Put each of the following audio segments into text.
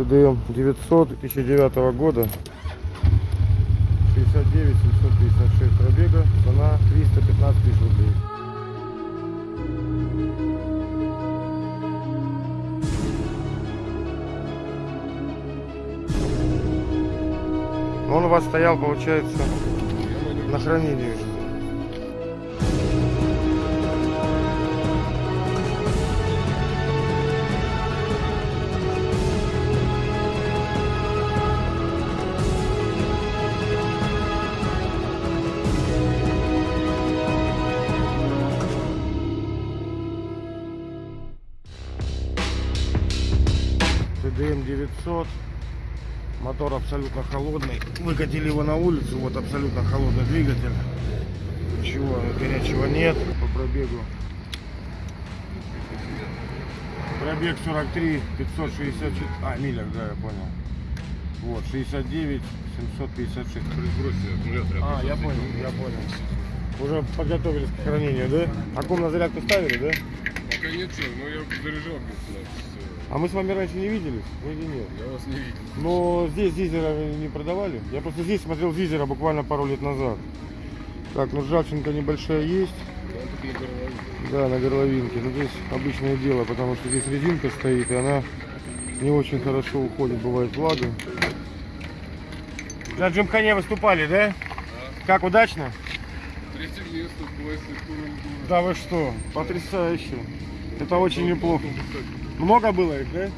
ТДМ 900 2009 года. 69 756 пробега. Цена 315 тысяч рублей. Он у вас стоял, получается, на хранении. ТДМ 900. Мотор абсолютно холодный. Выкатили его на улицу, вот абсолютно холодный двигатель. Ничего горячего нет по пробегу. Пробег 43 564. А, милях, да, я понял. Вот, 69 756. Сбросьте аккумулятор. А, я понял, я понял. Уже подготовились к хранению, да? Аккум на зарядку ставили, да? Пока ничего, но я заряжал. А мы с вами раньше не виделись? Вроде нет. Я вас не видел. Но здесь Зизера не продавали. Я просто здесь смотрел Зизера буквально пару лет назад. Так, ну ржавчинка небольшая есть. Да. Да, на горловинке. Но здесь обычное дело, потому что здесь резинка стоит, и она не очень хорошо уходит, бывает влага. На Джимхане выступали, да? Как, удачно? Третье место классе. Да вы что, потрясающе. Это очень неплохо. Много было их, да?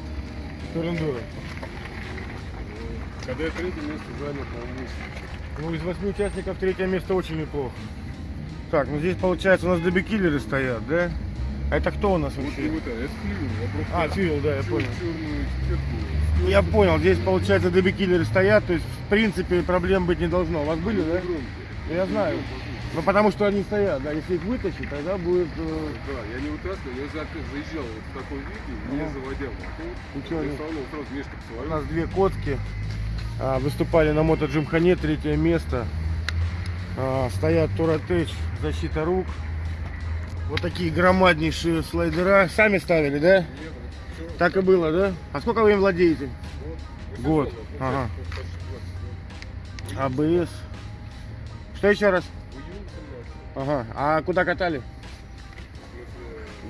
Турендура. Когда я третье место занял, Ну, из восьми участников третье место очень неплохо. Так, ну здесь получается у нас дебекиллеры стоят, да? А это кто у нас Вот вообще? вот это, это флюр. Я просто А, фьюэл, да, я понял. черную этикетку. Я понял, здесь получается дебекиллеры стоят, то есть в принципе проблем быть не должно. У вас были, да? Ну, Я знаю. Ну потому что они стоят, да, если их вытащить, тогда будет... э, Да, я не вытаскивал, я за- заезжал вот в такой виде, не Ага. заводя мотор. Не- сразу сразу мешком У нас две котки а, выступали на мото Джимхане, третье место. А, стоят Туратеч, защита рук. Вот такие громаднейшие слайдера. Сами ставили, да? Нет, ну. Так и было, да? А сколько вы им владеете? Год. Вот, Ага. почти 20 год. АБС. Что еще раз? В июне 17. Ага. А куда катали?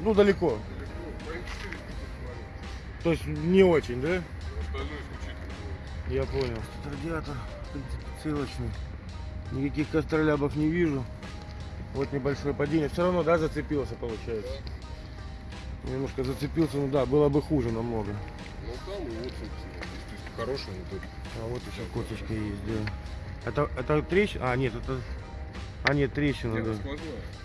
Ну, далеко. далеко. Моих 4 посмотрел. То есть не очень, да? Я понял. Радиатор, в принципе, целочный. Никаких костролябов не вижу. Вот небольшое падение. Все равно, да, зацепился, получается. Немножко зацепился, ну да, было бы хуже намного. Ну там и вот, собственно, хороший мотор. А вот еще коточка есть, да. Это, это трещина? А, нет, это... А, нет, трещина, да.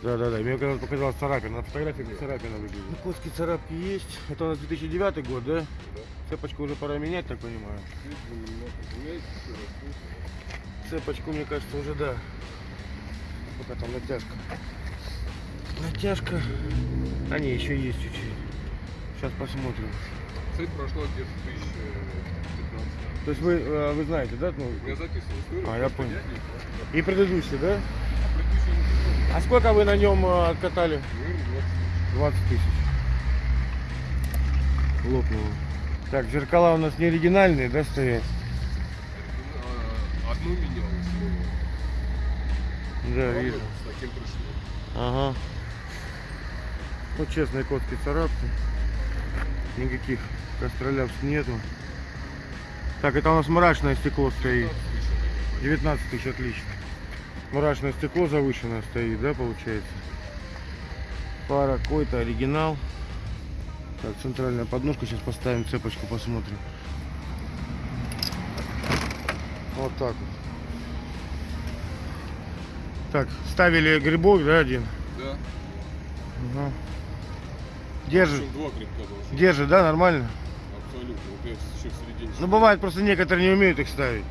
Да, да, да. Мне когда показалось царапина. На фотографии как царапина выглядит. Ну, котки царапки есть. Это у нас 2009 год, да? Да. Цепочку уже пора менять, так понимаю. Цепочку, мне кажется, уже да. Пока там натяжка. Натяжка. А не, еще есть чуть-чуть. Сейчас посмотрим. Цель прошла где-то 2015. То есть вы, э, вы знаете, да? Ну, Я записывал историю. А, я понял. и предыдущий, да? А предыдущий не прошел. А сколько вы на нем э, катали? Наверное, 20 тысяч. Лопнуло. Так, зеркала у нас не оригинальные, да, стоят? 20. А, Одну менялось. Да, вижу. С таким пришло. Ага. Ну, честные котки царапки. Никаких костролябств нету. Так, это у нас мрачное стекло стоит. 19 тысяч, отлично. Мрачное стекло завышенное стоит, да, получается? Пара какой-то оригинал. Так, центральная подножка. Сейчас поставим цепочку, посмотрим. Вот так вот. Так, ставили грибок, да, один? Да. Ага. Держит, два грибка держит, да, нормально? Абсолютно. Вот я еще в середине. Ну, бывает, просто некоторые не умеют их ставить.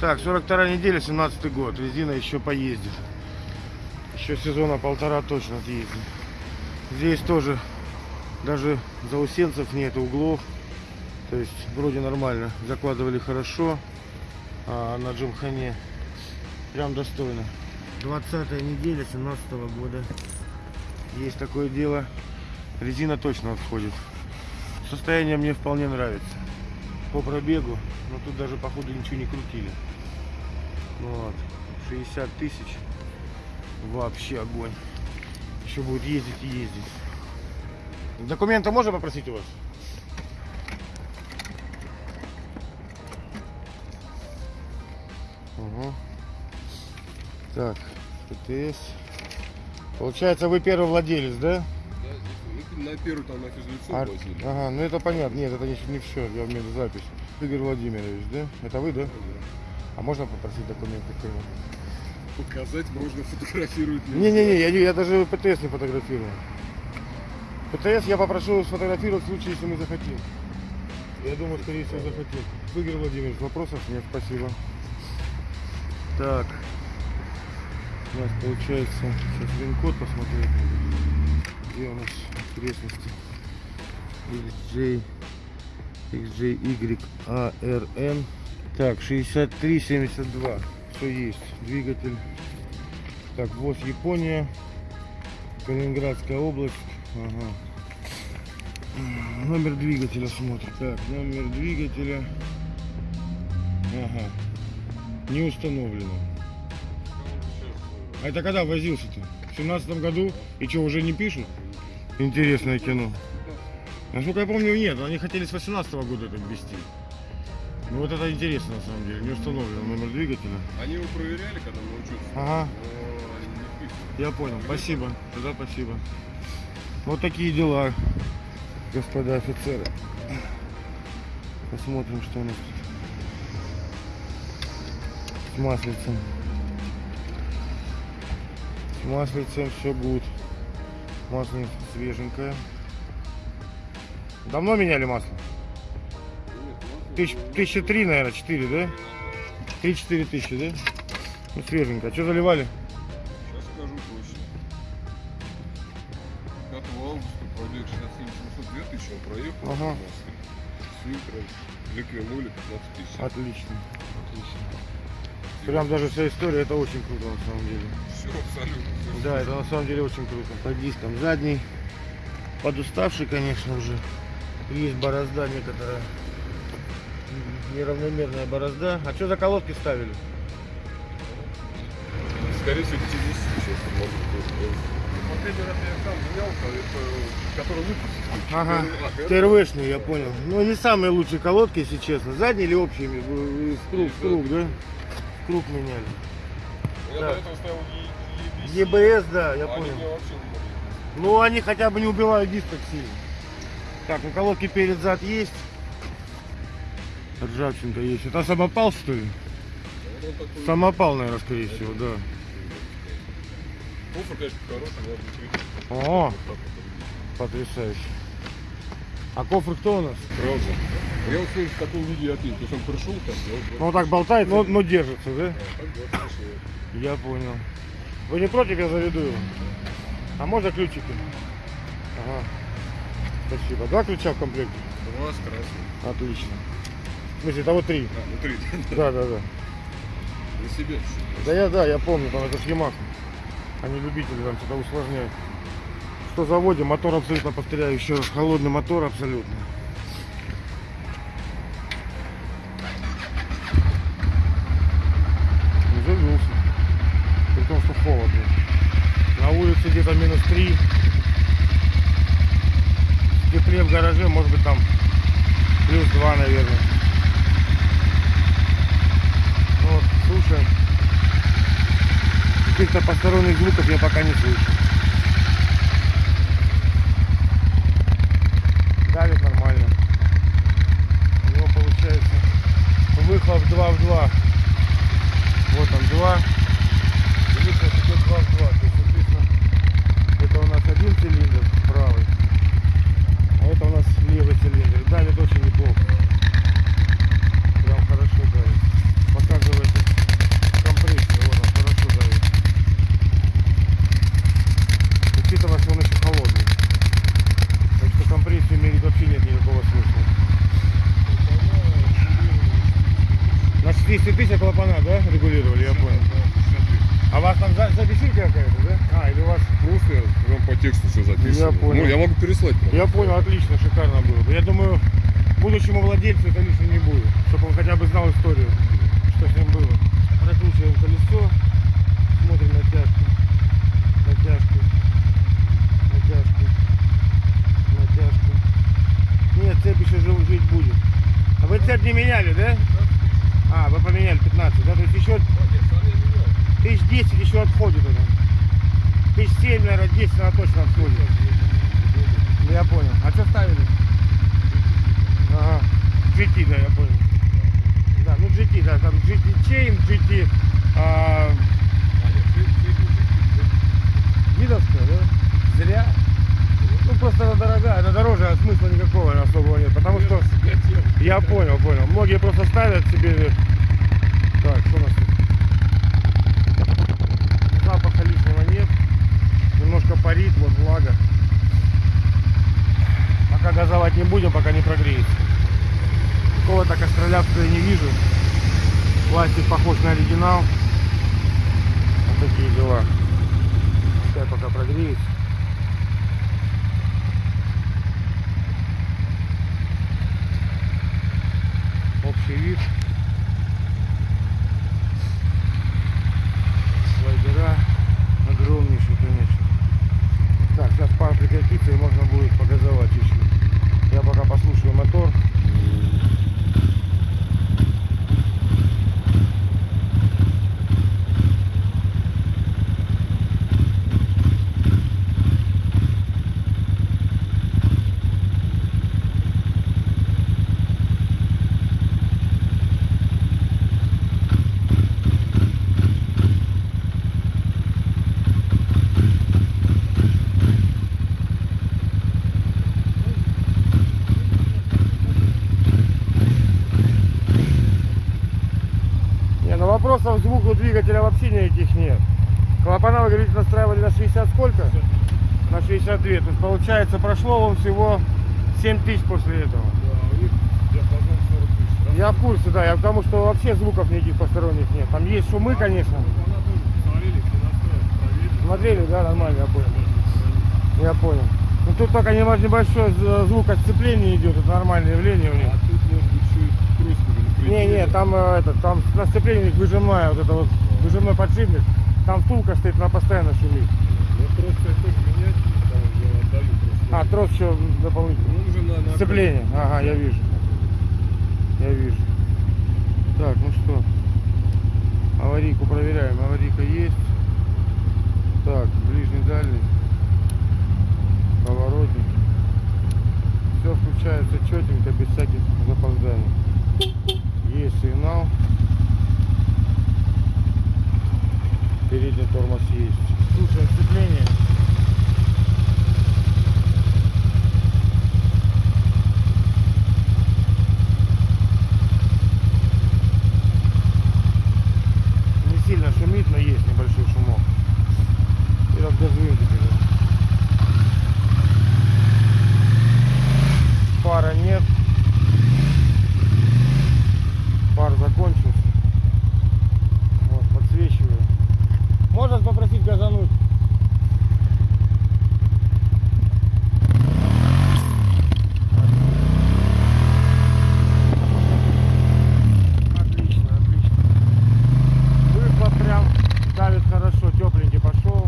Так, 42 неделя, 17 год. Резина еще поездит. Еще сезона полтора точно съездит. Здесь тоже даже заусенцев нет, углов. То есть вроде нормально. Закладывали хорошо. А на Джимхане прям достойно. 20 неделя 17 года. Есть такое дело. Резина точно отходит. Состояние мне вполне нравится. по пробегу. Но тут даже походу ничего не крутили. Вот. 60 тысяч. Вообще огонь. Еще будет ездить и ездить. Документы можно попросить у вас? Угу. Так, ПТС. Получается, вы первый владелец, да? Да, на первый там на физлицо А- ага, ну это понятно. Нет, это не, не все. Я имею в виду запись. Игорь Владимирович, да? Это вы, да? А можно попросить документы к нему? Показать можно, фотографировать нельзя. Не-не-не, я, я даже ПТС не фотографирую. ПТС я попрошу сфотографировать в случае, если мы захотим. Я думаю, скорее всего, захотим. Игорь Владимирович, вопросов нет, спасибо. Так. У нас получается, сейчас вин-код посмотреть. Где у нас окрестности? XJ, XJYARN. Так, 6372. Все есть. Двигатель. Так, ВОЗ Япония. Калининградская область. Ага. Номер двигателя смотрим. Так, номер двигателя. Ага. Не установлено. А это когда возился-то? В семнадцатом году? И что, уже не пишут? Интересное кино. Насколько я помню, нет. Они хотели с 18 года это ввести. Ну вот это интересно на самом деле. Не установлен номер двигателя. Они его проверяли, когда мы учились. Ага. Но. Я понял. Спасибо. Тогда спасибо. Вот такие дела, господа офицеры. Посмотрим, что у нас тут. С маслицем. С маслицем все гуд. Масленица свеженькая. Давно меняли масло? Тысяч, тысяча три, наверное, четыре, да? Три-четыре тысячи, да? Ну, свеженькая. Что заливали? Сейчас скажу точно. 5 августа пробег 67 700 2000 он проехал. Ага. С фильтром. Ликвинули 15 тысяч. Отлично. Отлично. Прям даже вся история, это очень круто на самом деле. Все абсолютно. всё. Да, это на самом деле очень круто. По дискам задний. Подуставший, конечно, уже. Есть борозда некоторая. Неравномерная борозда. А что за колодки ставили? Скорее всего, сейчас может быть. Последний раз я сам менял, это, который выпустил. Ага. ТРВшные, я понял. Ну, не самые лучшие колодки, если честно. Задние или общие? В круг, круг, да? Круг меняли. Я Да. до этого ставил ЕБС, да, я а понял. Ну, они хотя бы не убивают диск так сильно. Так, ну колодки перед зад есть. Ржавчинка есть. Это самопал, что ли? Самопал, наверное, скорее всего, да. Кофр, конечно, хороший, О, потрясающе. А кофр кто у нас? Правда. Я вот в таком виде опил. То есть он пришел там, я вот Ну, так болтает, но, но держится, да? а, вот. Я понял. Вы не против, я заведу его? А можно ключики? Ага. Спасибо. Два ключа в комплекте? Два с красным. Отлично. Смысле, того три. А, внутри. Да, да, да. На себе чуть-чуть. Да я, да, я помню, там это с Ямахой. Они любители там что-то усложняют. Что заводим, мотор абсолютно, повторяю еще раз, холодный мотор абсолютно. Завелся. При том, что холодно. На улице где-то минус 3. В тепле в гараже, может быть там плюс 2, наверное. Слушаем. Каких-то посторонних звуков я пока не слышу. Давит нормально. У него получается выхлоп 2 в 2. Вот он 2. И выхлоп идет 2 в 2. То есть, соответственно, это у нас один цилиндр правый. А это у нас левый цилиндр. Давит очень неплохо. Прям хорошо давит. Показывает компрессию. Вот он хорошо давит. Учитывая, что он еще холодный. Так что компрессию мерить вообще нет никакого смысла. На 400 тысяч клапана, да, регулировали, я понял. А у вас там за- записюлька какая-то, да? А, или у вас... Просто вам по тексту все записано. Я понял. Ну, я могу переслать. правда. Я понял, отлично, шикарно было бы. Я думаю, будущему владельцу это лишним не будет, чтобы он хотя бы знал историю, что с ним было. Прокручиваем колесо, смотрим натяжку, натяжку, натяжку, натяжку. Нет, цепь еще жив- жить будет. А вы цепь не меняли, да? А, вы поменяли 15, да? То есть еще тысяч 10 еще отходит она. Тысяч 7, наверное, 10 она точно отходит. Ну, Я понял. А что ставили? Ага. GT, да, я понял. Да, ну GT, да, там GT Chain, GT а, Видовская, да? Зря. Ну просто она дорогая, она дороже, а смысла никакого особого нет. Потому что я понял, понял. Многие просто ставят себе. Так, что у нас тут? Запаха лишнего нет. Немножко парит, вот влага. Пока газовать не будем, пока не прогреется. Какого-то костролявского я не вижу. Пластик похож на оригинал. Вот такие дела. Пускай пока прогреется. Общий вид. Слайдера огромнейший, конечно. Так, сейчас пар прекратится и можно будет погазовать еще. Я пока послушаю мотор. Не, ну вопросов к звуку вообще никаких нет. Клапана, вы говорите, настраивали на 60 сколько? На 62. То есть получается прошло он всего 7 тысяч после этого. Я в курсе, да, я потому что вообще звуков никаких посторонних нет. Там есть шумы, конечно. Смотрели, да, нормально, я понял. Я понял. Ну тут только небольшой звук отцепления идет, это нормальное явление у них. А тут может быть еще и кружка Не, не, там э, этот, там на них выжимная, вот это вот выжимной подшипник. Там втулка стоит, она постоянно шумит. Ну просто я тоже менять, там я отдаю просто. А, трос еще дополнительно. Ну, уже на, на Сцепление. Ага, я вижу. Я вижу. Так, ну что. Аварийку проверяем. Аварийка есть. Так, ближний, дальний. Поворотник. Все включается четенько, без всяких запозданий. Есть сигнал. Передний тормоз есть. Слушаем сцепление. Не сильно шумит, но есть небольшой шумок. И разгазуем теперь. Пара нет. Пар закончился. Вот, подсвечиваю. Можно попросить газануть? Отлично, отлично. Выхлоп прям давит хорошо, тепленький пошел.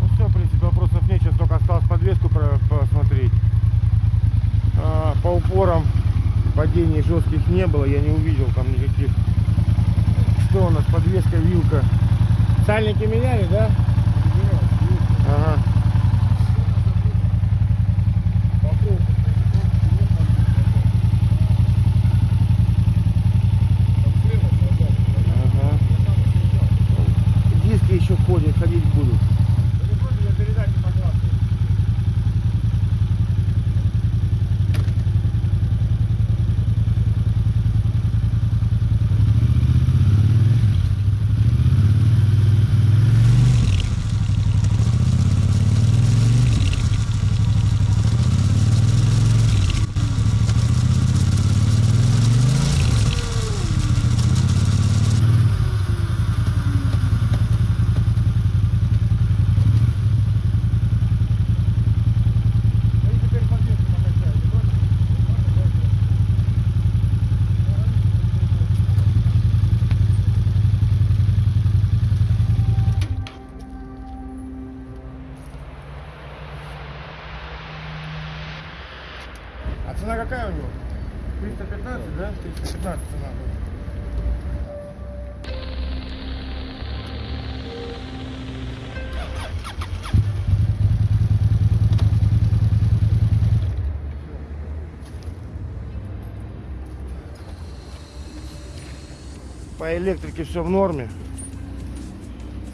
Ну все, в принципе, вопросов нет. Сейчас только осталось подвеску про- посмотреть. А, по упорам падений жестких не было, я не увидел там никаких. Что у нас? Подвеска, вилка. Сальники меняли, да? Ага. Ага. Диски еще ходят, ходить будут. Какая у него? 315, да? 315 цена будет. По электрике все в норме.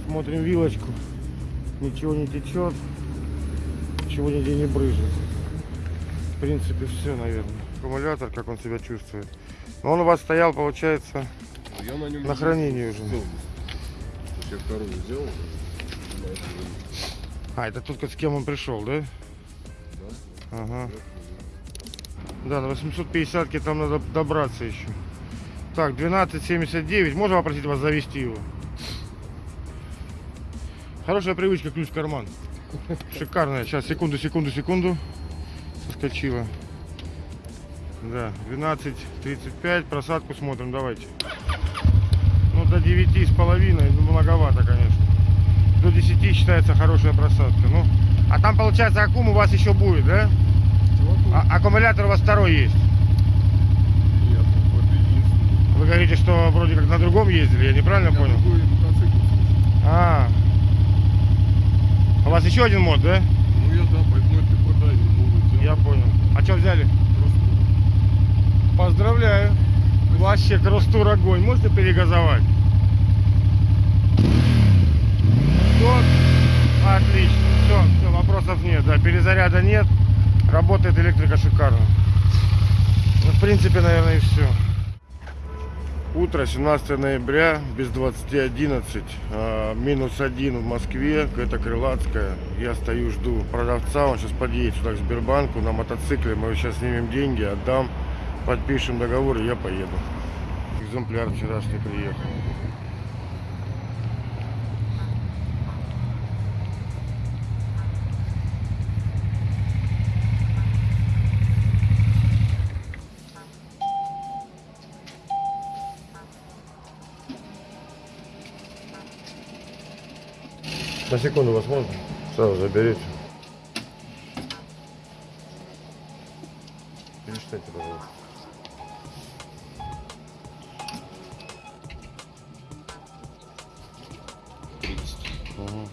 Смотрим вилочку. Ничего не течет. Ничего нигде не брызжет. В принципе, все, наверное. Аккумулятор, как он себя чувствует. Но он у вас стоял, получается, Я на нем на хранении уже. Я вторую время. А, это тут с кем он пришел, да? Да. Ага. Да, на 850 там надо добраться еще. Так, 12.79. Можно попросить вас завести его? Хорошая привычка, ключ в карман. Шикарная. Сейчас, секунду, секунду, секунду. Соскочила. Да, 12.35. Просадку смотрим, давайте. Ну, до 9 с половиной, ну, многовато, конечно. До 10 считается хорошая просадка. Ну, а там, получается, аккум у вас еще будет, да? А- аккумулятор у вас второй есть. Нет, вот единственный. Вы говорите, что вроде как на другом ездили, я неправильно Я понял? другой мотоцикл. А. У вас еще один мод, да? Ну я да, поэтому это куда не могу Я понял. А что взяли? Поздравляю. Вообще кросстур огонь. Можете перегазовать? Вот. Отлично. Все, все, вопросов нет. Да, перезаряда нет. Работает электрика шикарно. Ну, в принципе, наверное, и все. Утро, 17 ноября, без 20.11, а, минус один в Москве, это Крылатская. Я стою, жду продавца, он сейчас подъедет сюда к Сбербанку на мотоцикле. Мы сейчас снимем деньги, отдам, подпишем договор и я поеду. Экземпляр вчерашний приехал. На секунду вас можно? Сразу заберите. Пересчитайте, пожалуйста. Угу.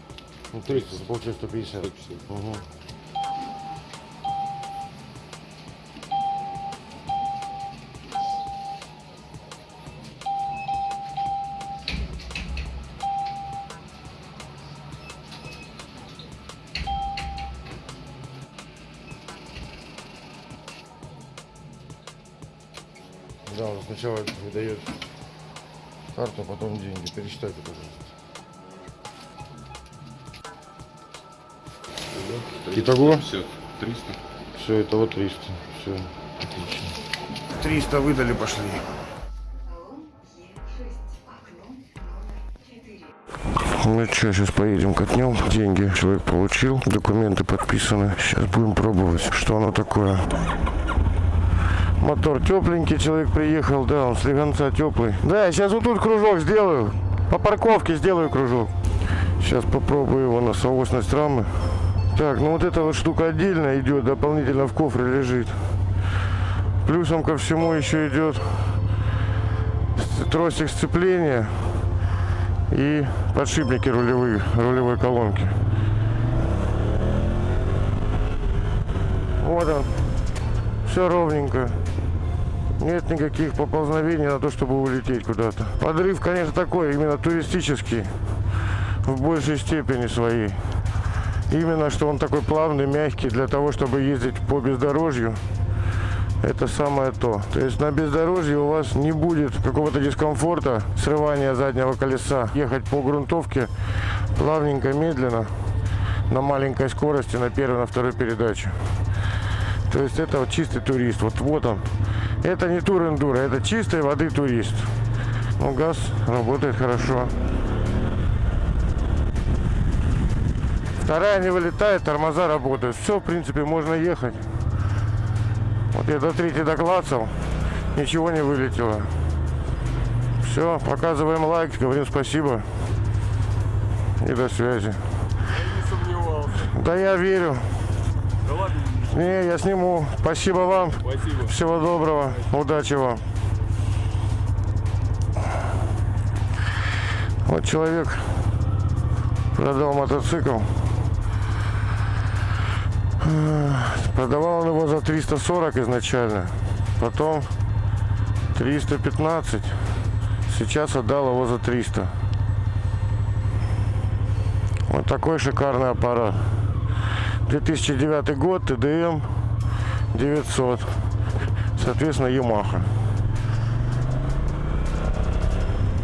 Ну, 30, получается 150. Угу. Пересчитайте, пожалуйста. Итого? Все, 300. Все, это вот 300. Все, отлично. 300 выдали, пошли. Ну что, сейчас поедем катнем. Деньги человек получил, документы подписаны. Сейчас будем пробовать, что оно такое. Мотор тепленький, человек приехал, да, он слегонца теплый. Да, я сейчас вот тут кружок сделаю. По парковке сделаю кружок. Сейчас попробую его на соосность рамы. Так, ну вот эта вот штука отдельно идет, дополнительно в кофре лежит. Плюсом ко всему еще идет тросик сцепления и подшипники рулевые, рулевой колонки. Вот он. Все ровненько. Нет никаких поползновений на то, чтобы улететь куда-то. Подрыв, конечно, такой, именно туристический. В большей степени своей. Именно, что он такой плавный, мягкий, для того, чтобы ездить по бездорожью. Это самое то. То есть на бездорожье у вас не будет какого-то дискомфорта, срывания заднего колеса. Ехать по грунтовке плавненько, медленно, на маленькой скорости, на первой, на второй передаче. То есть это вот чистый турист. Вот, вот он. Это не тур эндуро, это чистой воды турист. Ну, газ работает хорошо. Вторая не вылетает, тормоза работают. Все, в принципе, можно ехать. Вот я до третьей доклацал, ничего не вылетело. Все, показываем лайк, говорим спасибо. И до связи. Я не сомневался. Да я верю. Не, я сниму. Спасибо вам. Спасибо. Всего доброго. Удачи вам. Вот человек продал мотоцикл. Продавал он его за 340 изначально. Потом 315. Сейчас отдал его за 300. Вот такой шикарный аппарат. 2009 год, ТДМ 900. Соответственно, Ямаха.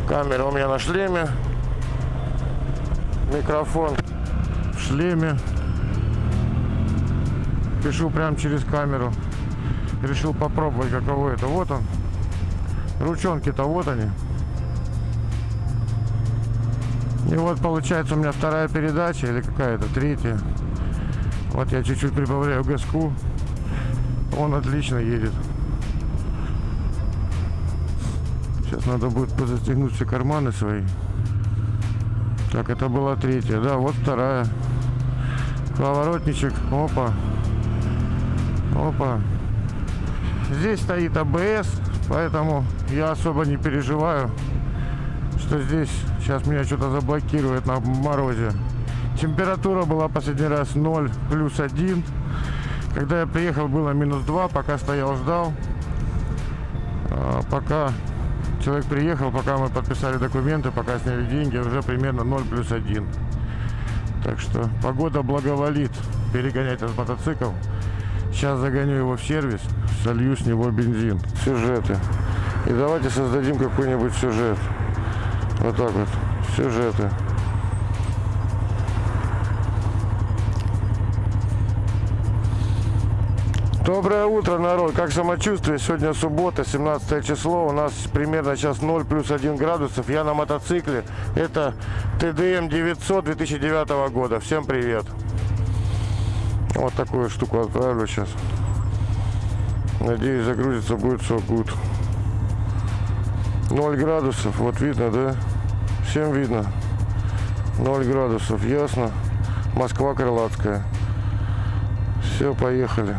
Камера у меня на шлеме. Микрофон в шлеме. Пишу прямо через камеру. Решил попробовать, каково это. Вот он. Ручонки-то вот они. И вот получается у меня вторая передача или какая-то третья. Вот я чуть-чуть прибавляю газку. Он отлично едет. Сейчас надо будет позастегнуть все карманы свои. Так, это была третья. Да, вот вторая. Поворотничек. Опа. Опа. Здесь стоит АБС, поэтому я особо не переживаю, что здесь сейчас меня что-то заблокирует на морозе. Температура была последний раз 0 плюс 1. Когда я приехал, было минус 2, пока стоял, ждал. А, пока человек приехал, пока мы подписали документы, пока сняли деньги, уже примерно 0 плюс 1. Так что погода благоволит перегонять этот мотоцикл. Сейчас загоню его в сервис, солью с него бензин. Сюжеты. И давайте создадим какой-нибудь сюжет. Вот так вот. Сюжеты. Доброе утро, народ. Как самочувствие? Сегодня суббота, 17 число. У нас примерно сейчас 0 плюс 1 градусов. Я на мотоцикле. Это ТДМ 900 2009 года. Всем привет. Вот такую штуку отправлю сейчас. Надеюсь, загрузится, будет все good. 0 градусов. Вот видно, да? Всем видно. 0 градусов. Ясно. Москва Крылатская. Все, поехали.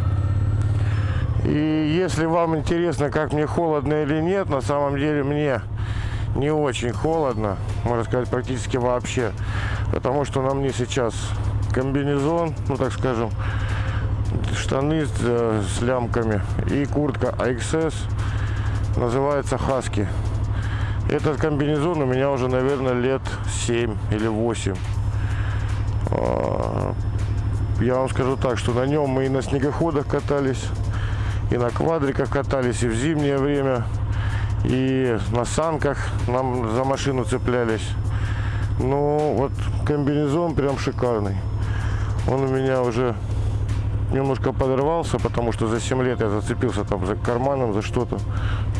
И если вам интересно, как мне холодно или нет, на самом деле мне не очень холодно, можно сказать, практически вообще. Потому что на мне сейчас комбинезон, ну так скажем, штаны с, э, с лямками и куртка AXS, называется Хаски. Этот комбинезон у меня уже, наверное, лет 7 или 8. А, Я вам скажу так, что на нем мы и на снегоходах катались, и на квадриках катались, и в зимнее время, и на санках нам за машину цеплялись. Ну, вот комбинезон прям шикарный. Он у меня уже немножко подорвался, потому что за 7 лет я зацепился там за карманом, за что-то.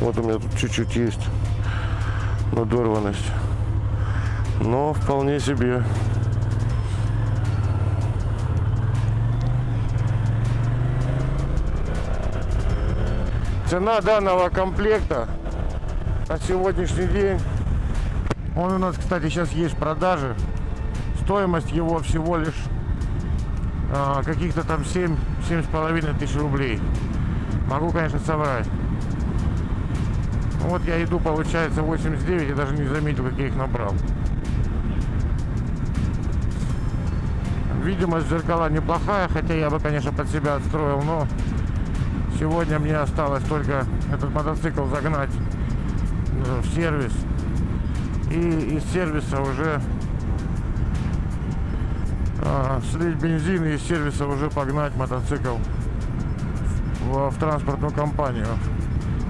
Вот у меня тут чуть-чуть есть надорванность. Но вполне себе. Цена данного комплекта на сегодняшний день. Он у нас, кстати, сейчас есть в продаже. Стоимость его всего лишь а, каких-то там 7 семь с половиной тысяч рублей. Могу, конечно, соврать. Вот я иду, получается, 89, я даже не заметил, как я их набрал. Видимость зеркала неплохая, хотя я бы, конечно, под себя отстроил, но сегодня мне осталось только этот мотоцикл загнать э, в сервис. И из сервиса уже а, слить бензин и из сервиса уже погнать мотоцикл в, в транспортную компанию.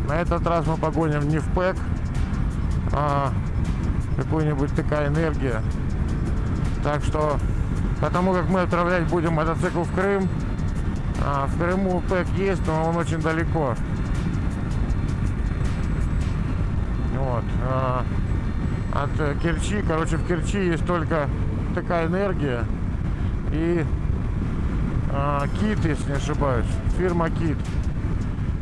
На этот раз мы погоним не в ПЭК, а какую-нибудь такая энергия. Так что, потому как мы отправлять будем мотоцикл в Крым, а, в Крыму ПЭК есть, но он очень далеко. Вот. а, от Керчи, короче, в Керчи есть только такая энергия и а, Кит, если не ошибаюсь, фирма Кит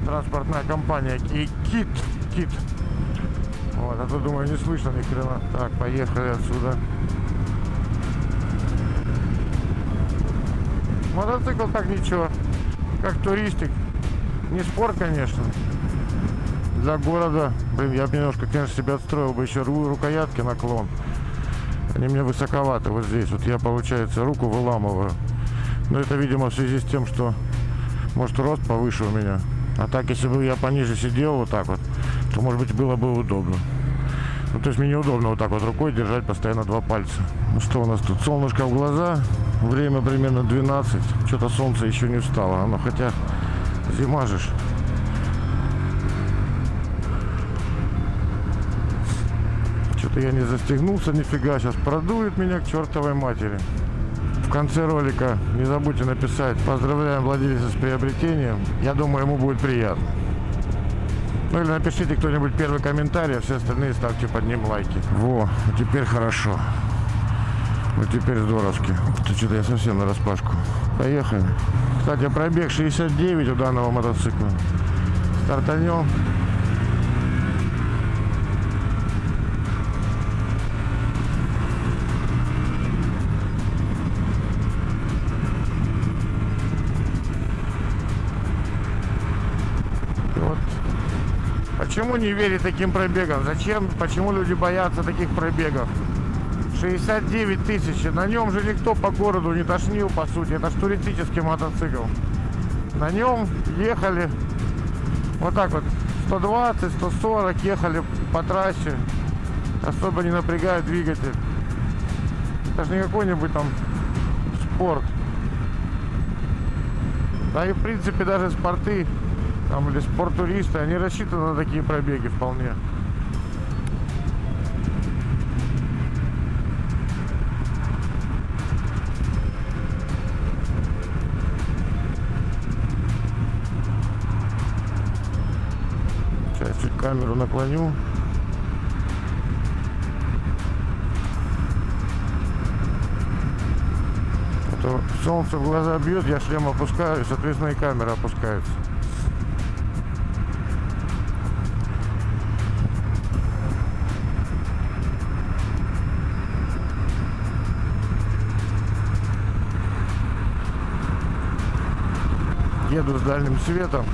транспортная компания и Кит. Кит. Вот, а то думаю, не слышно ни хрена. Так, поехали отсюда. Мотоцикл так ничего. Как туристик. Не спор, конечно. Для города, блин, я бы немножко, конечно, себе отстроил бы еще ру- рукоятки наклон. Они мне высоковаты вот здесь. Вот я, получается, руку выламываю. Но это, видимо, в связи с тем, что, может, рост повыше у меня. А так, если бы я пониже сидел вот так вот, то, может быть, было бы удобно. Ну, то есть мне неудобно вот так вот рукой держать постоянно два пальца. Ну, что у нас тут? Солнышко в глаза. Время примерно 12. Что-то солнце еще не встало. Оно, хотя зима же. Что-то я не застегнулся нифига. Сейчас продует меня к чертовой матери. В конце ролика не забудьте написать «Поздравляем владельца с приобретением». Я думаю, ему будет приятно. Ну или напишите кто-нибудь первый комментарий, а все остальные ставьте под ним лайки. Во, теперь хорошо. Вот теперь здоровски. Ты что-то я совсем на распашку. Поехали. Кстати, пробег 69 у данного мотоцикла. Стартанем. Почему не верить таким пробегам? Зачем? Почему люди боятся таких пробегов? 69 тысяч. На нем же никто по городу не тошнил, по сути. Это ж туристический мотоцикл. На нем ехали вот так вот 120, 140 ехали по трассе. Особо не напрягая двигатель. Это же не какой-нибудь там спорт. Да и в принципе даже спорты там или спорттуристы, они рассчитаны на такие пробеги вполне. Сейчас чуть камеру наклоню. А солнце в глаза бьет, я шлем опускаю, соответственно и камера опускается. еду с дальним светом.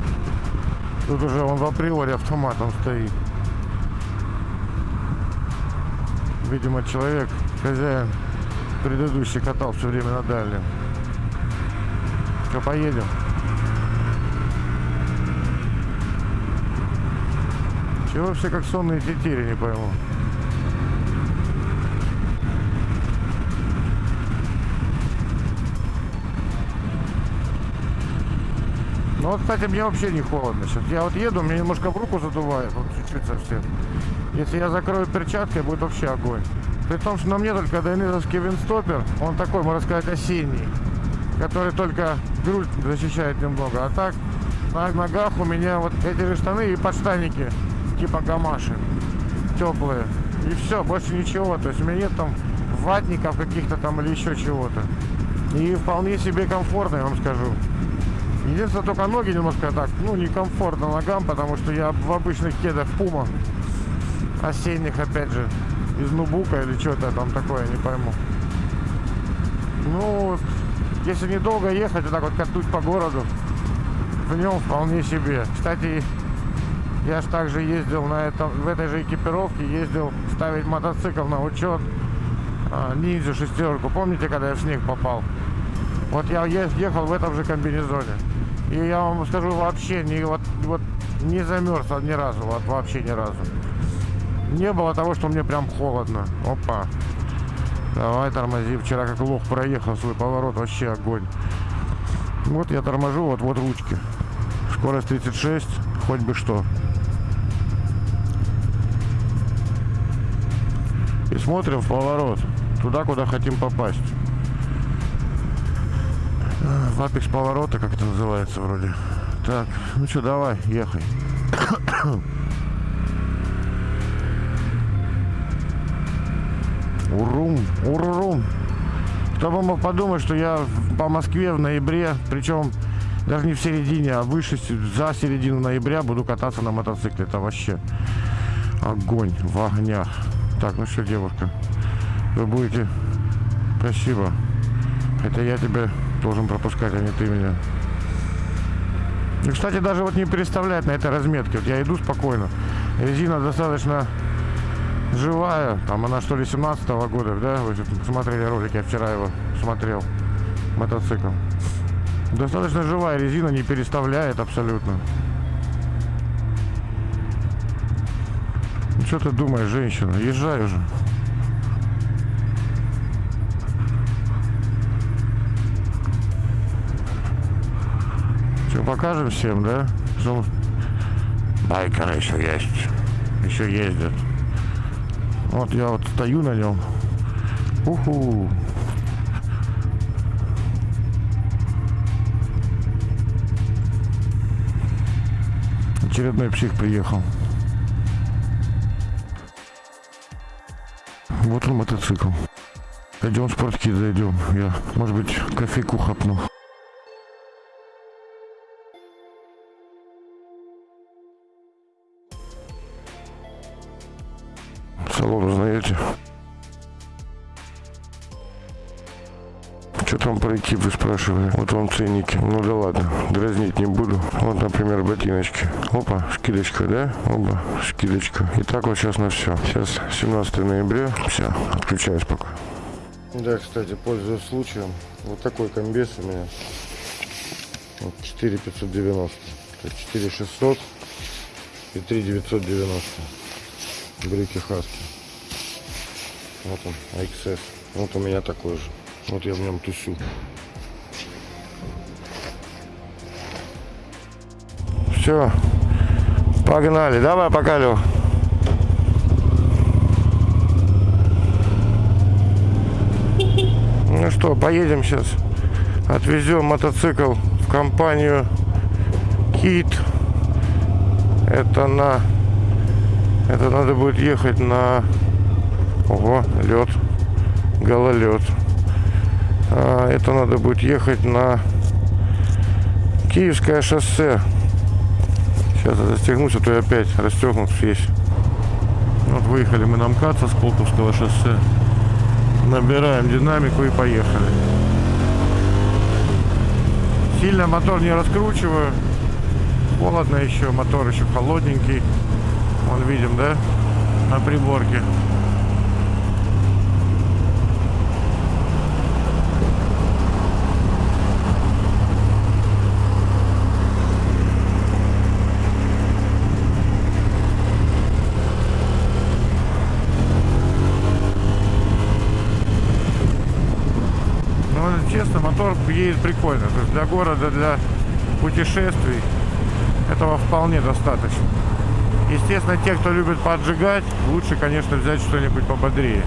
Тут уже он в априори автоматом стоит. Видимо, человек, хозяин, предыдущий катал все время на дальнем. Что, поедем? Чего все как сонные тетери, не пойму. Ну вот, кстати, мне вообще не холодно сейчас. Я вот еду, мне немножко в руку задувает, вот чуть-чуть совсем. Если я закрою перчаткой, будет вообще огонь. При том, что на мне только дайнезовский винстопер, он такой, можно сказать, осенний, который только грудь защищает немного. А так, на ногах у меня вот эти штаны и подштанники, типа гамаши, теплые. И все, больше ничего. То есть у меня нет там ватников каких-то там или еще чего-то. И вполне себе комфортно, я вам скажу. Единственное, только ноги немножко так, ну, некомфортно ногам, потому что я в обычных кедах Пума, осенних, опять же, из нубука или что-то там такое, не пойму. Ну, если недолго ехать, вот так вот катуть по городу, в нем вполне себе. Кстати, я ж также ездил на этом, в этой же экипировке, ездил ставить мотоцикл на учет, а, шестерку. Помните, когда я в снег попал? Вот я ехал в этом же комбинезоне. И я вам скажу, вообще не, вот, вот, не замерз ни разу, вот, вообще ни разу. Не было того, что мне прям холодно. Опа. Давай тормози. Вчера как лох проехал свой поворот, вообще огонь. Вот я торможу, вот, вот ручки. Скорость 36, хоть бы что. И смотрим в поворот. Туда, куда хотим попасть. В апекс поворота, как это называется вроде. Так, ну что, давай, ехай. Урум, урум. Кто бы мог подумать, что я по Москве в ноябре, причем даже не в середине, а выше, за середину ноября буду кататься на мотоцикле. Это вообще огонь в огнях. Так, ну что, девушка, вы будете... Спасибо. Это я тебя должен пропускать, а не ты меня. И, кстати, даже вот не переставлять на этой разметке. Вот я иду спокойно. Резина достаточно живая. Там она что ли 17 года, да? Вы смотрели ролик, я вчера его смотрел. Мотоцикл. Достаточно живая резина, не переставляет абсолютно. Ну, что ты думаешь, женщина? Езжай уже. Что, покажем всем, да? Что... Байкеры еще есть. Еще ездят. Вот я вот стою на нем. Уху. Очередной псих приехал. Вот он мотоцикл. Пойдем в спорткит зайдем. Я, может быть, кофейку хапну. Салон узнаете? Что там пройти, вы спрашивали? Вот вам ценники. Ну да ладно, дразнить не буду. Вот, например, ботиночки. Опа, скидочка, да? Оба, скидочка. И так вот сейчас на все. Сейчас 17 ноября. Все, отключаюсь пока. Да, кстати, пользуясь случаем, вот такой комбез у меня. Вот 4590. То есть 4600 и 3990. Брюки Хаски. Вот он, XS. Вот у меня такой же. Вот я в нем тусю. Все. Погнали. Давай, пока, Лёх. Ну что, поедем сейчас. Отвезем мотоцикл в компанию Кит. Это на... Это надо будет ехать на... Ого, лед. Гололед. А, это надо будет ехать на Киевское шоссе. Сейчас застегнусь, а то я опять расстегнут весь. Вот выехали мы на МКАД со Сколковского шоссе. Набираем динамику и поехали. Сильно мотор не раскручиваю. Холодно еще, мотор еще холодненький. Вон видим, да, на приборке. Ну, честно, мотор едет прикольно. То есть для города, для путешествий этого вполне достаточно. Естественно, те, кто любит поджигать, лучше, конечно, взять что-нибудь пободрее.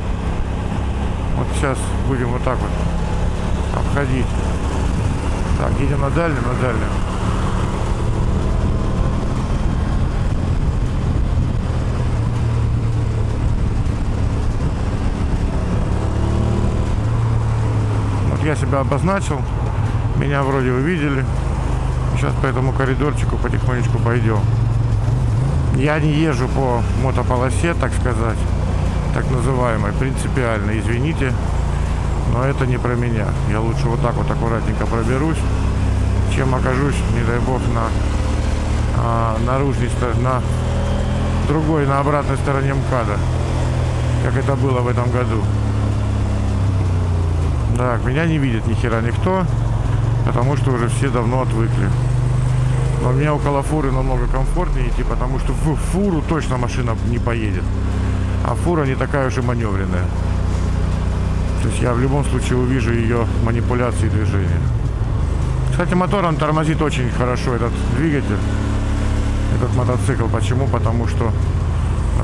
Вот сейчас будем вот так вот обходить. Так, едем на дальнем, на дальнем. Я себя обозначил. Меня вроде вы видели. Сейчас по этому коридорчику потихонечку пойдем. Я не езжу по мотополосе, так сказать, так называемой, принципиально, извините, но это не про меня. Я лучше вот так вот аккуратненько проберусь, чем окажусь, не дай бог, на а, наружной стороне, на другой, на обратной стороне МКАДа, как это было в этом году. Так, меня не видит ни хера никто, потому что уже все давно отвыкли. Но меня около фуры намного комфортнее идти, потому что в фуру точно машина не поедет. А фура не такая уж и маневренная. То есть я в любом случае увижу ее манипуляции движения. Кстати, мотором тормозит очень хорошо этот двигатель, этот мотоцикл. Почему? Потому что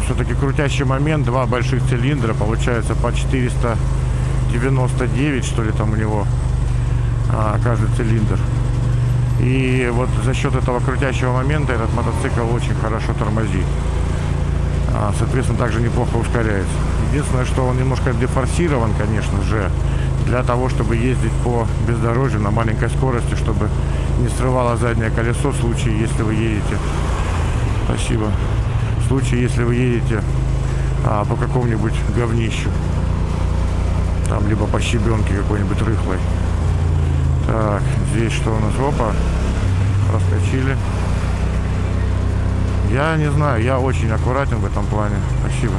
все-таки крутящий момент, два больших цилиндра, получается по 499, что ли, там у него а, каждый цилиндр. И вот за счет этого крутящего момента этот мотоцикл очень хорошо тормозит. А, соответственно, также неплохо ускоряется. Единственное, что он немножко дефорсирован, конечно же, для того, чтобы ездить по бездорожью на маленькой скорости, чтобы не срывало заднее колесо в случае, если вы едете. Спасибо. В случае, если вы едете а, по какому-нибудь говнищу. Там, либо по щебенке какой-нибудь рыхлой. Так, здесь что у нас? Опа. проскочили. Я не знаю, я очень аккуратен в этом плане. Спасибо.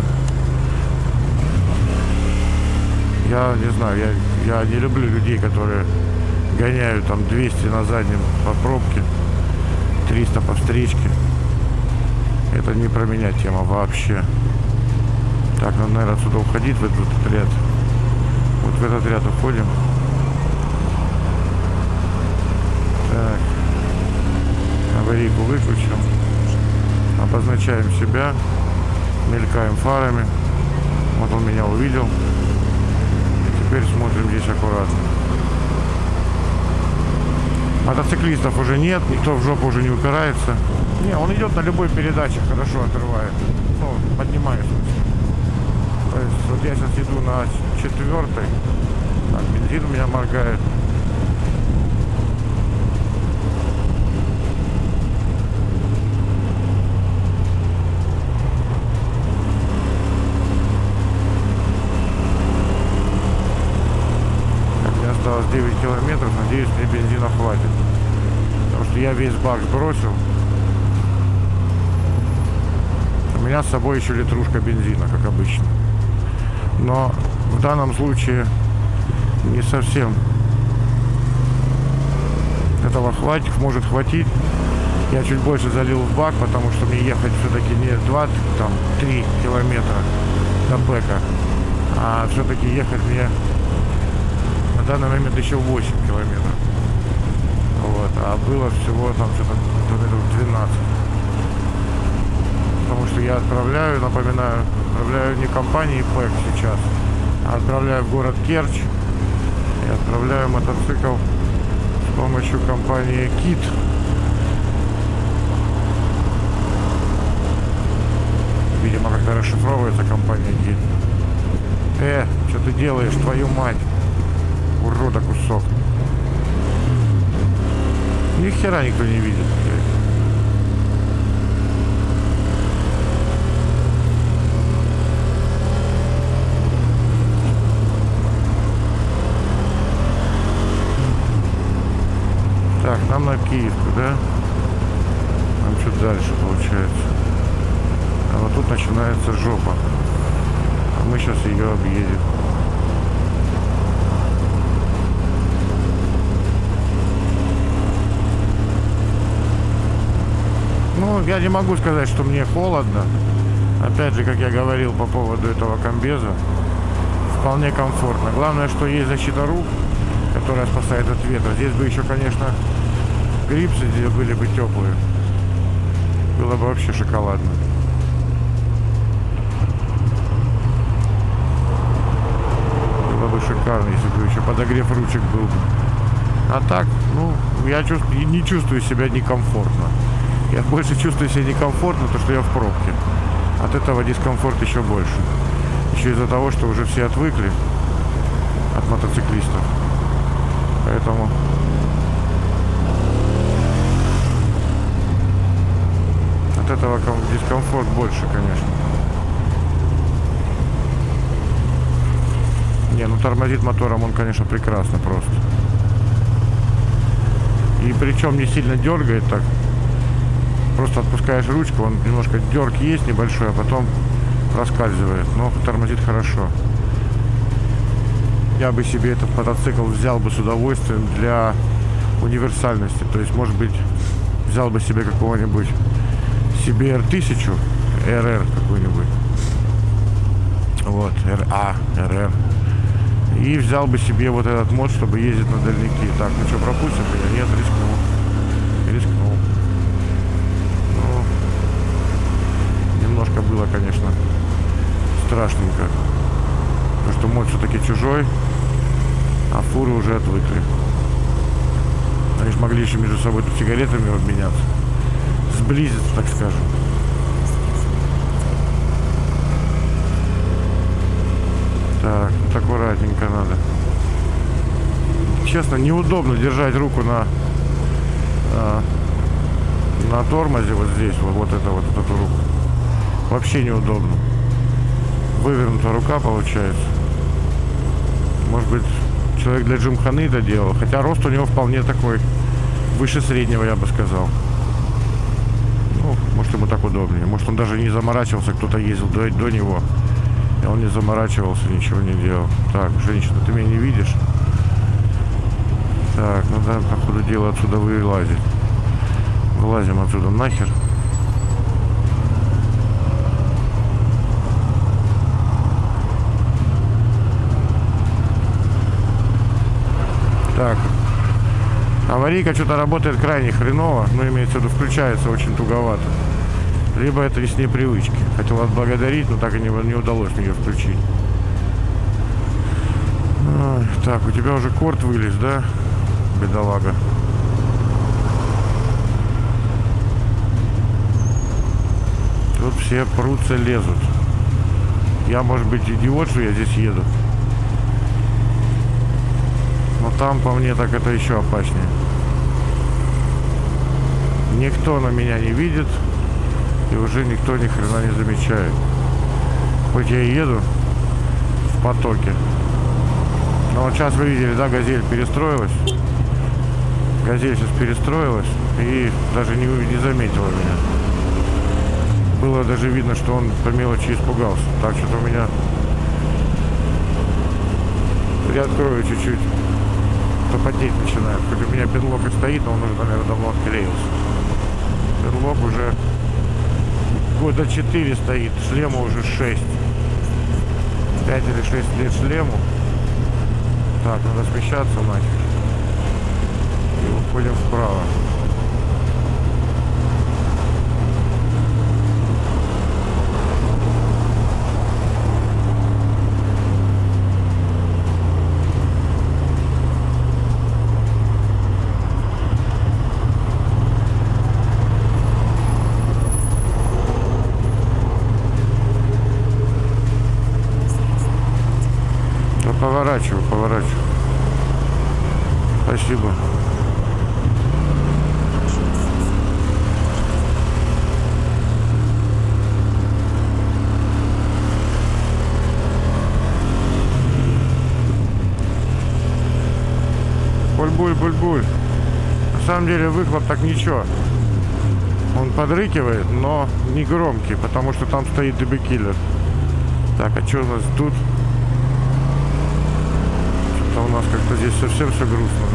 Я не знаю, я, я не люблю людей, которые гоняют там 200 на заднем по пробке, 300 по встречке. Это не про меня тема вообще. Так, надо, наверное, отсюда уходить в этот ряд. Вот в этот ряд уходим. Так. Аварийку выключим. Обозначаем себя. Мелькаем фарами. Вот он меня увидел. И теперь смотрим здесь аккуратно. Мотоциклистов уже нет, никто в жопу уже не упирается. Не, он идет на любой передаче, хорошо отрывает. Ну, поднимает. в смысле. То есть вот я сейчас иду на четвертой. Так, бензин у меня моргает. Осталось 9 километров. Надеюсь, мне бензина хватит. Потому что я весь бак сбросил. У меня с собой еще литрушка бензина, как обычно. Но в данном случае не совсем этого хватит, может хватить. Я чуть больше залил в бак, потому что мне ехать все-таки не 2, там, 3 километра до бэка, а все-таки ехать мне на данный момент еще 8 километров. Вот, а было всего там что-то километров 12 потому что я отправляю, напоминаю, отправляю не компании ПЭК сейчас, а отправляю в город Керчь и отправляю мотоцикл с помощью компании КИТ. Видимо, как-то расшифровывается компания КИТ. Э, что ты делаешь, твою мать? Урода кусок. Ни хера никто не видит. блядь. Так, нам на да? Нам чуть дальше получается. А вот тут начинается жопа. А мы сейчас ее объедем. Ну, я не могу сказать, что мне холодно. Опять же, как я говорил по поводу этого комбеза, вполне комфортно. Главное, что есть защита рук, которая спасает от ветра. Здесь бы еще, конечно, грипсы здесь были бы теплые. Было бы вообще шоколадно. Было бы шикарно, если бы еще подогрев ручек был бы. А так, ну, я чувствую, не чувствую себя некомфортно. Я больше чувствую себя некомфортно, то что я в пробке. От этого дискомфорт еще больше. Еще из-за того, что уже все отвыкли от мотоциклистов. Поэтому от этого ком- дискомфорт больше, конечно. Не, ну тормозит мотором он, конечно, прекрасно просто. И причем не сильно дергает так. Просто отпускаешь ручку, он немножко дерг есть небольшой, а потом проскальзывает. Но тормозит хорошо. Я бы себе этот мотоцикл взял бы с удовольствием для универсальности. То есть, может быть, взял бы себе какого-нибудь CBR 1000, RR какой-нибудь. Вот, RA, RR. И взял бы себе вот этот мод, чтобы ездить на дальники. Так, ну что, пропустим? Нет, рискнул. Рискнул. Ну, немножко было, конечно, страшненько. Потому что мод все-таки чужой, а фуры уже отвыкли. Они же могли еще между собой тут сигаретами обменяться. Сблизиться, так скажем. Так, вот аккуратненько надо. Честно, неудобно держать руку на а, на тормозе вот здесь, вот, вот это вот эту руку. Вообще неудобно. Вывернута рука получается. Может быть, человек для джимханы это делал. Хотя рост у него вполне такой выше среднего, я бы сказал. Может, ему так удобнее. Может, он даже не заморачивался, кто-то ездил до, до него. И он не заморачивался, ничего не делал. Так, женщина, ты меня не видишь? Так, ну да, по ходу дела отсюда вылазить. Вылазим отсюда нахер. Так. Аварийка что-то работает крайне хреново. Ну, имеется в виду, включается очень туговато. Либо это из непривычки. Хотел отблагодарить, но так и не, не удалось ее включить. Ой, так, у тебя уже корт вылез, да? Бедолага. Тут все прутся, лезут. Я, может быть, идиот, что я здесь еду. Но там, по мне, так это еще опаснее. Никто на меня не видит. И уже никто ни хрена не замечает. Хоть я и еду в потоке. Но вот сейчас вы видели, да, газель перестроилась. Газель сейчас перестроилась и даже не, не заметила меня. Было даже видно, что он по мелочи испугался. Так что у меня... Приоткрою чуть-чуть. То потеть начинает. Хоть у меня педлок и стоит, но он уже, наверное, давно отклеился. Педлок уже года 4 стоит, шлему уже 6. 5 или 6 лет шлему. Так, надо смещаться нафиг. И уходим вправо. Да поворачиваю, поворачиваю. Спасибо. Буль-буль, буль-буль. На самом деле выхлоп так ничего. Он подрыкивает, но не громкий, потому что там стоит дебекиллер. Так, а что у нас тут? Что-то у нас как-то здесь совсем все грустно,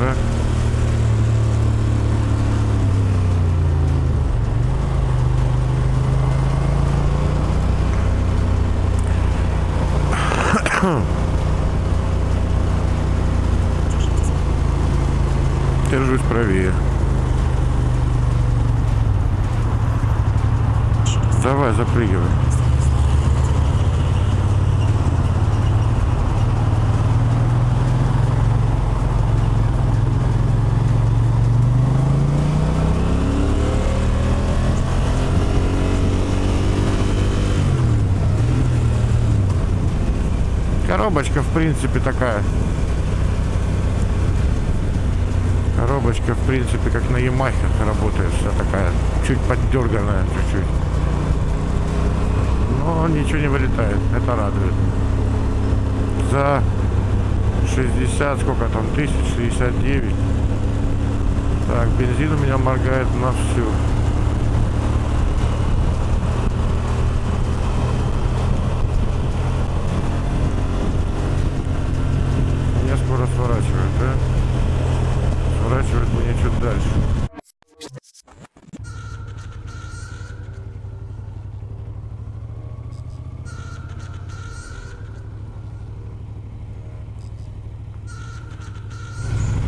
да? Держусь правее. Давай, запрыгивай. Коробочка, в принципе, такая. Коробочка, в принципе, как на Ямахе работает. Вся такая, чуть поддерганная, чуть-чуть. Но ничего не вылетает. Это радует. За 60, сколько там, тысяч, 69. Так, бензин у меня моргает на всю. Меня скоро сворачивают, да? Сворачивают мне чуть дальше.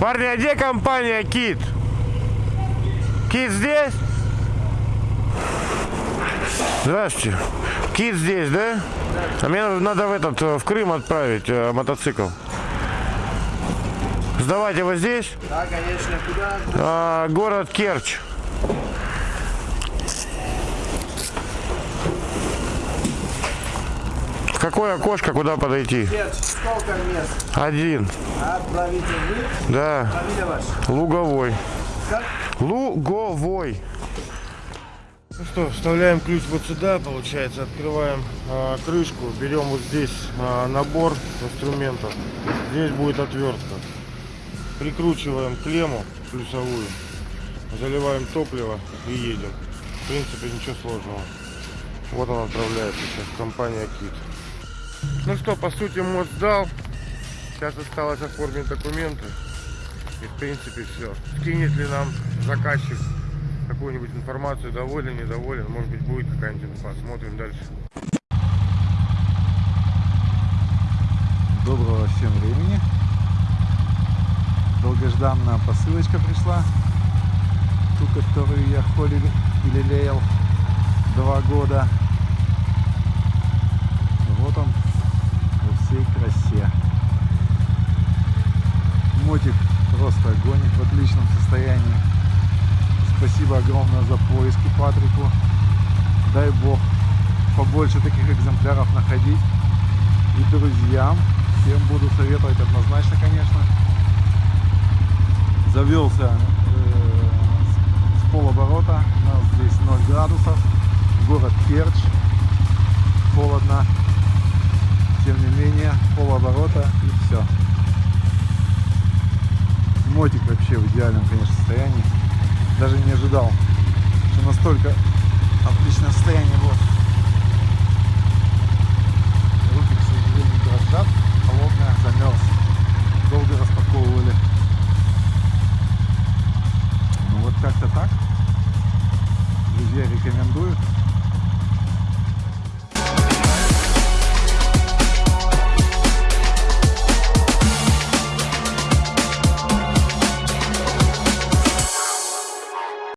Парни, а где компания Кит? Кит здесь? Здравствуйте. Кит здесь, да? А мне надо в этот э, в Крым отправить э, мотоцикл. Сдавать его здесь? Да, конечно, куда? А, город Керчь. Какое окошко, куда подойти? Нет, сколько мест? Один. Да. Луговой. Луговой. Ну что, вставляем ключ вот сюда, получается, открываем а, крышку, берем вот здесь а, набор инструментов, здесь будет отвертка. Прикручиваем клемму плюсовую заливаем топливо и едем. В принципе, ничего сложного. Вот он отправляется сейчас, компания Кит. Ну что, по сути, мост сдал. Сейчас осталось оформить документы. И, в принципе, все. Скинет ли нам заказчик какую-нибудь информацию, доволен, недоволен, может быть, будет какая-нибудь инфа. Смотрим дальше. Доброго всем времени. Долгожданная посылочка пришла. Ту, которую я холил и лелеял два года. Вот он всей красе. Мотик просто огонь в отличном состоянии. Спасибо огромное за поиски Патрику. Дай бог побольше таких экземпляров находить. И друзьям всем буду советовать однозначно, конечно. Завелся э, с полоборота. У нас здесь 0 градусов. Город Керчь. Холодно. Тем не менее, полоборота и все. Мотик вообще в идеальном, конечно, состоянии. Даже не ожидал, что настолько отличное состояние будет. Руки, к сожалению, дрожат. Холодная, замерз. Долго распаковывали. Ну вот как-то так. Друзья, рекомендую.